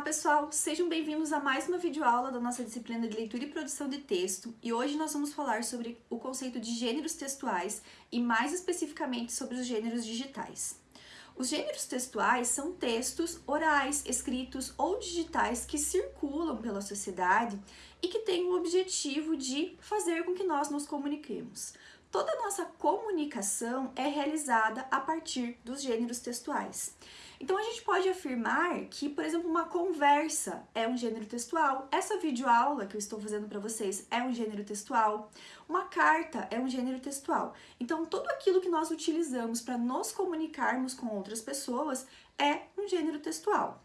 Olá pessoal, sejam bem-vindos a mais uma videoaula da nossa disciplina de leitura e produção de texto e hoje nós vamos falar sobre o conceito de gêneros textuais e mais especificamente sobre os gêneros digitais. Os gêneros textuais são textos orais, escritos ou digitais que circulam pela sociedade e que têm o objetivo de fazer com que nós nos comuniquemos. Toda nossa comunicação é realizada a partir dos gêneros textuais. Então a gente pode afirmar que, por exemplo, uma conversa é um gênero textual, essa videoaula que eu estou fazendo para vocês é um gênero textual, uma carta é um gênero textual. Então tudo aquilo que nós utilizamos para nos comunicarmos com outras pessoas é um gênero textual.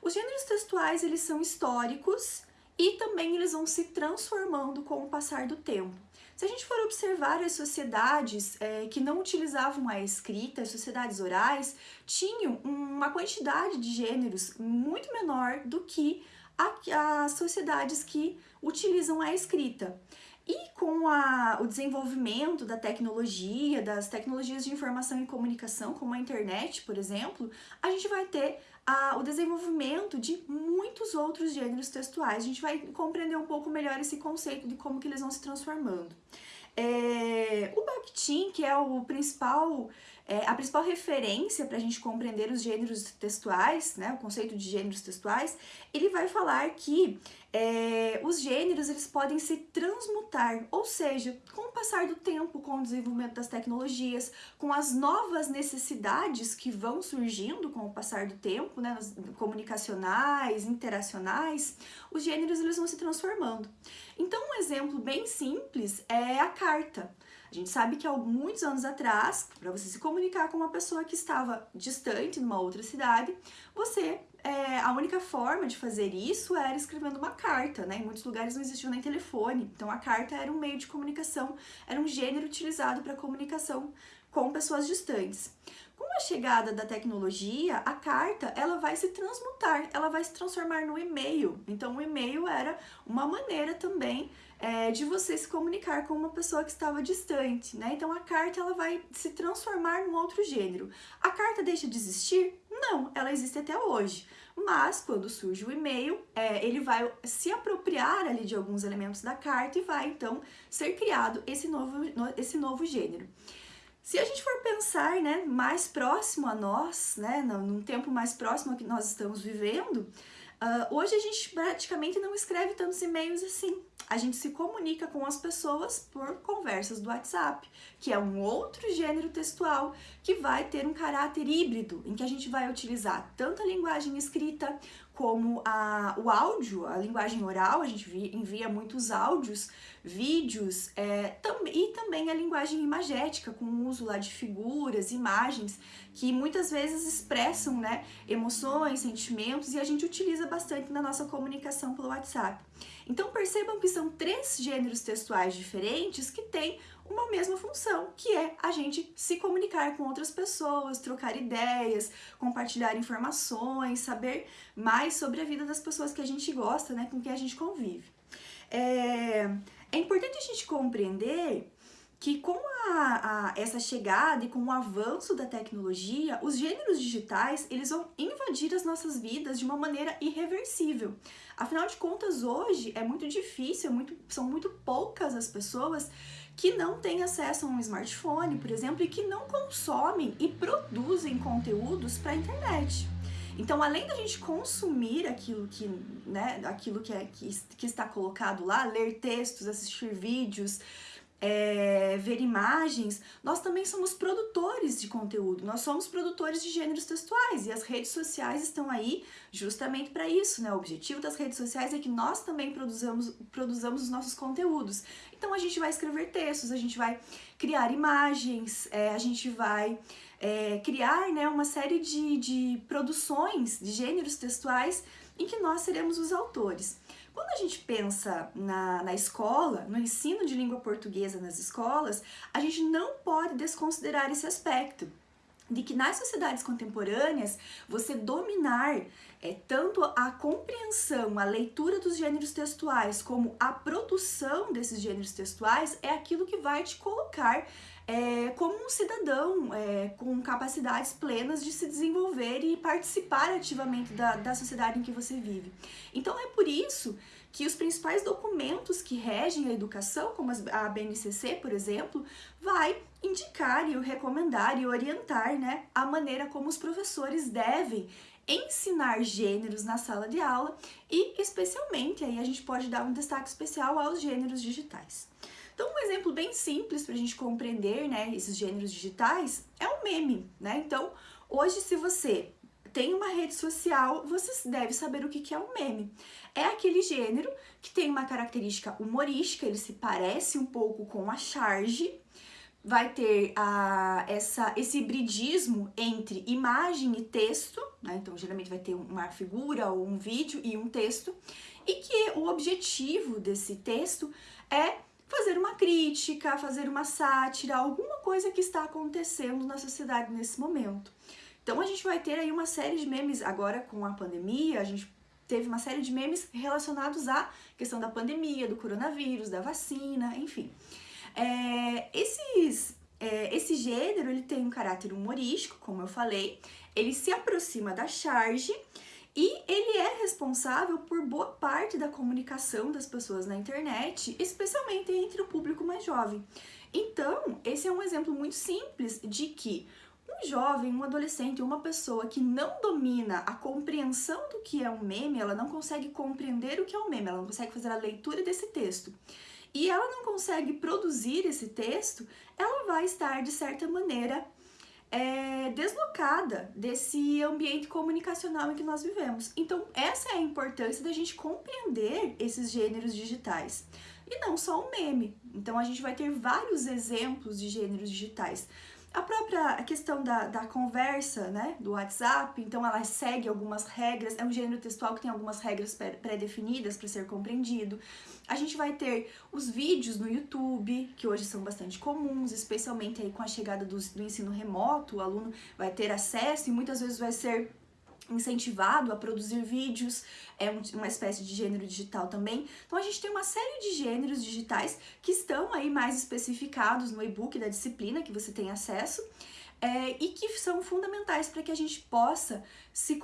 Os gêneros textuais, eles são históricos e também eles vão se transformando com o passar do tempo. Se a gente for observar as sociedades é, que não utilizavam a escrita, as sociedades orais, tinham uma quantidade de gêneros muito menor do que as sociedades que utilizam a escrita. E com a, o desenvolvimento da tecnologia, das tecnologias de informação e comunicação, como a internet, por exemplo, a gente vai ter a, o desenvolvimento de muitos outros gêneros textuais. A gente vai compreender um pouco melhor esse conceito de como que eles vão se transformando. É, o Bakhtin, que é o principal, é, a principal referência para a gente compreender os gêneros textuais, né, o conceito de gêneros textuais, ele vai falar que é, os gêneros eles podem se transmutar, ou seja, com o passar do tempo, com o desenvolvimento das tecnologias, com as novas necessidades que vão surgindo com o passar do tempo, né, comunicacionais, interacionais, os gêneros eles vão se transformando. Então, um exemplo bem simples é a carta. A gente sabe que há muitos anos atrás, para você se comunicar com uma pessoa que estava distante, numa outra cidade, você, é, a única forma de fazer isso era escrevendo uma carta, né? Em muitos lugares não existia nem telefone, então a carta era um meio de comunicação, era um gênero utilizado para comunicação com pessoas distantes. A chegada da tecnologia, a carta ela vai se transmutar, ela vai se transformar no e-mail. Então o e-mail era uma maneira também é, de você se comunicar com uma pessoa que estava distante, né? Então a carta ela vai se transformar num outro gênero. A carta deixa de existir? Não, ela existe até hoje. Mas quando surge o e-mail, é, ele vai se apropriar ali de alguns elementos da carta e vai então ser criado esse novo, esse novo gênero. Se a gente for pensar, né, mais próximo a nós, né, num tempo mais próximo que nós estamos vivendo, uh, hoje a gente praticamente não escreve tantos e-mails assim. A gente se comunica com as pessoas por conversas do WhatsApp, que é um outro gênero textual que vai ter um caráter híbrido, em que a gente vai utilizar tanto a linguagem escrita como a, o áudio, a linguagem oral, a gente envia muitos áudios, vídeos é, tam, e também a linguagem imagética, com o uso lá de figuras, imagens, que muitas vezes expressam né, emoções, sentimentos e a gente utiliza bastante na nossa comunicação pelo WhatsApp. Então percebam que são três gêneros textuais diferentes que têm uma mesma função, que é a gente se comunicar com outras pessoas, trocar ideias, compartilhar informações, saber mais sobre a vida das pessoas que a gente gosta, né, com quem a gente convive. É, é importante a gente compreender que com a, a, essa chegada e com o avanço da tecnologia, os gêneros digitais eles vão invadir as nossas vidas de uma maneira irreversível. Afinal de contas, hoje é muito difícil, é muito, são muito poucas as pessoas que não têm acesso a um smartphone, por exemplo, e que não consomem e produzem conteúdos para a internet. Então, além da gente consumir aquilo que, né, aquilo que, é, que, que está colocado lá, ler textos, assistir vídeos, é, ver imagens, nós também somos produtores de conteúdo, nós somos produtores de gêneros textuais e as redes sociais estão aí justamente para isso, né? O objetivo das redes sociais é que nós também produzamos, produzamos os nossos conteúdos. Então a gente vai escrever textos, a gente vai criar imagens, é, a gente vai é, criar né, uma série de, de produções de gêneros textuais em que nós seremos os autores. Quando a gente pensa na, na escola, no ensino de língua portuguesa nas escolas, a gente não pode desconsiderar esse aspecto. De que nas sociedades contemporâneas você dominar é, tanto a compreensão, a leitura dos gêneros textuais, como a produção desses gêneros textuais é aquilo que vai te colocar é, como um cidadão é, com capacidades plenas de se desenvolver e participar ativamente da, da sociedade em que você vive. Então é por isso que os principais documentos que regem a educação, como a BNCC, por exemplo, vai indicar e recomendar e orientar né, a maneira como os professores devem ensinar gêneros na sala de aula e especialmente aí a gente pode dar um destaque especial aos gêneros digitais. Então, um exemplo bem simples para a gente compreender né, esses gêneros digitais é o meme, né? Então, hoje se você tem uma rede social, você deve saber o que é um meme. É aquele gênero que tem uma característica humorística, ele se parece um pouco com a charge, vai ter essa, esse hibridismo entre imagem e texto, né? então geralmente vai ter uma figura ou um vídeo e um texto, e que o objetivo desse texto é fazer uma crítica, fazer uma sátira, alguma coisa que está acontecendo na sociedade nesse momento. Então a gente vai ter aí uma série de memes agora com a pandemia, a gente teve uma série de memes relacionados à questão da pandemia, do coronavírus, da vacina, enfim. É, esses, é, esse gênero ele tem um caráter humorístico, como eu falei, ele se aproxima da charge e ele é responsável por boa parte da comunicação das pessoas na internet, especialmente entre o público mais jovem. Então, esse é um exemplo muito simples de que um jovem, um adolescente, uma pessoa que não domina a compreensão do que é um meme, ela não consegue compreender o que é um meme, ela não consegue fazer a leitura desse texto e ela não consegue produzir esse texto, ela vai estar, de certa maneira, é, deslocada desse ambiente comunicacional em que nós vivemos. Então, essa é a importância da gente compreender esses gêneros digitais. E não só o meme. Então, a gente vai ter vários exemplos de gêneros digitais. A própria questão da, da conversa, né, do WhatsApp, então ela segue algumas regras, é um gênero textual que tem algumas regras pré-definidas para ser compreendido. A gente vai ter os vídeos no YouTube, que hoje são bastante comuns, especialmente aí com a chegada do, do ensino remoto, o aluno vai ter acesso e muitas vezes vai ser incentivado a produzir vídeos, é uma espécie de gênero digital também. Então a gente tem uma série de gêneros digitais que estão aí mais especificados no e-book da disciplina que você tem acesso. É, e que são fundamentais para que a gente possa se,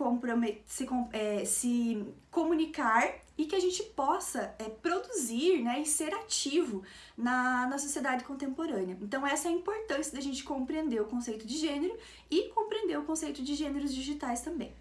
se, é, se comunicar e que a gente possa é, produzir né, e ser ativo na, na sociedade contemporânea. Então essa é a importância da gente compreender o conceito de gênero e compreender o conceito de gêneros digitais também.